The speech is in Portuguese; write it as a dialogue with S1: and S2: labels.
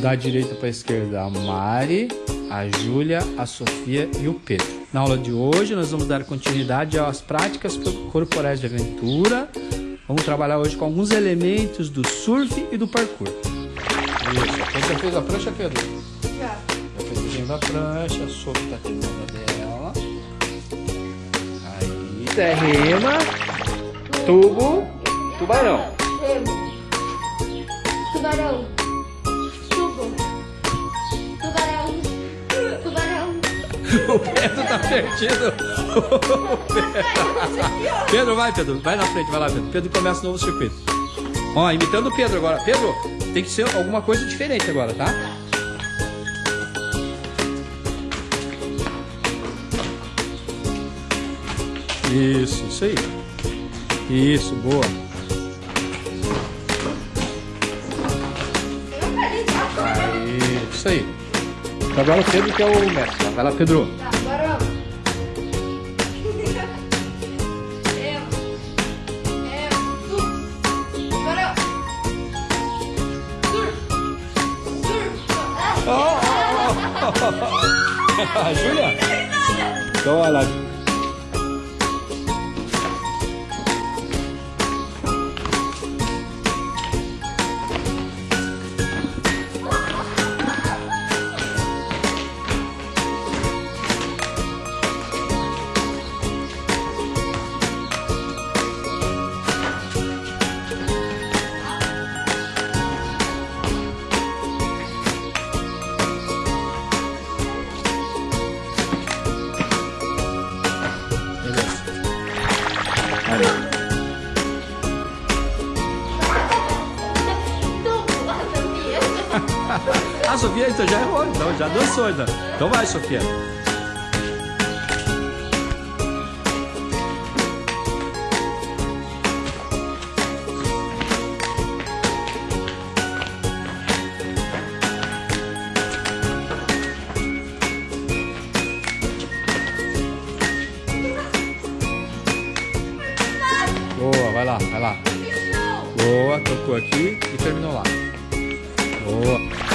S1: Da direita para a esquerda, a Mari, a Júlia, a Sofia e o Pedro. Na aula de hoje, nós vamos dar continuidade às práticas corporais de aventura. Vamos trabalhar hoje com alguns elementos do surf e do parkour. Isso. Você já fez a prancha, Pedro?
S2: Já.
S1: Já fez o desenho da prancha, a Sofia está terminando dela. Aí. Terrema, tubo, tubarão.
S2: Tubarão.
S1: O Pedro tá perdido. Pedro, vai, Pedro. Vai na frente, vai lá, Pedro. Pedro começa o novo circuito. Ó, imitando o Pedro agora. Pedro, tem que ser alguma coisa diferente agora, tá? Isso, isso aí. Isso, boa. Aí, isso aí. Agora o Pedro que é o mestre. Vai lá, Pedro.
S2: Tá,
S1: Júlia? Então, olha lá.
S2: Ah, Sofia.
S1: Então já errou, então já dançou ainda. Então vai, Sofia. Boa, tocou aqui e terminou lá. Boa.